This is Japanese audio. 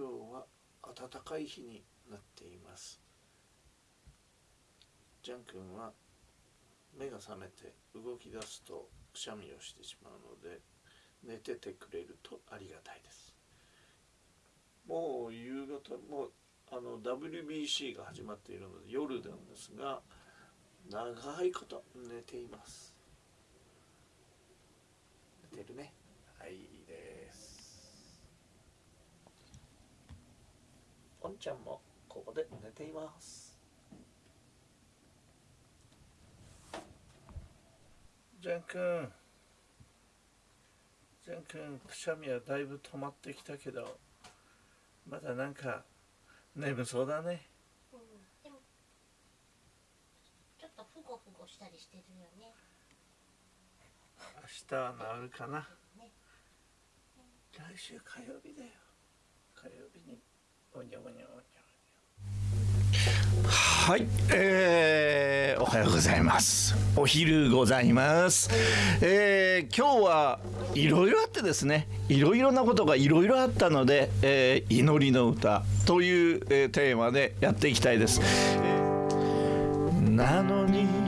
今日は暖かい日になっています。ジャン君は目が覚めて動き出すとくしゃみをしてしまうので寝ててくれるとありがたいです。もう夕方もうあの WBC が始まっているので夜なんですが長いこと寝ています。寝てるねはいいいですおんちゃんもここで寝ています。ジャン君。ジャン君くしゃみはだいぶ止まってきたけどまだなんか眠そうだね。うん、でもちょっとふごふごしたりしてるよね。明日は治るかな。ね。来週火曜日だよ火曜日におにゃおにゃおにゃはい、えー、おはようございます。お昼ございます。えー、今日はいろいろあってですね、いろいろなことがいろいろあったので、えー、祈りの歌という、えーテーマでやっていきたいです。えーなのに